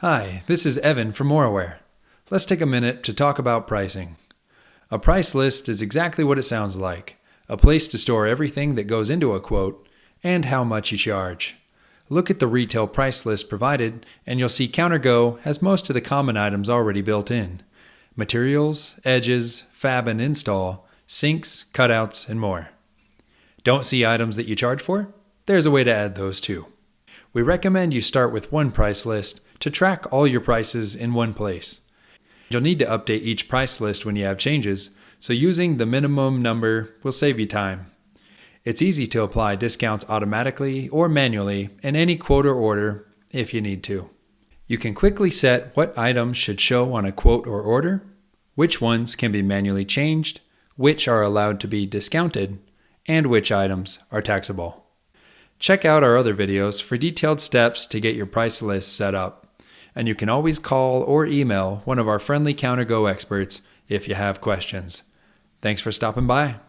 Hi, this is Evan from Moraware. Let's take a minute to talk about pricing. A price list is exactly what it sounds like a place to store everything that goes into a quote and how much you charge. Look at the retail price list provided, and you'll see CounterGo has most of the common items already built in materials, edges, fab and install, sinks, cutouts, and more. Don't see items that you charge for? There's a way to add those too. We recommend you start with one price list to track all your prices in one place. You'll need to update each price list when you have changes, so using the minimum number will save you time. It's easy to apply discounts automatically or manually in any quote or order if you need to. You can quickly set what items should show on a quote or order, which ones can be manually changed, which are allowed to be discounted, and which items are taxable. Check out our other videos for detailed steps to get your price list set up. And you can always call or email one of our friendly CounterGo experts if you have questions. Thanks for stopping by.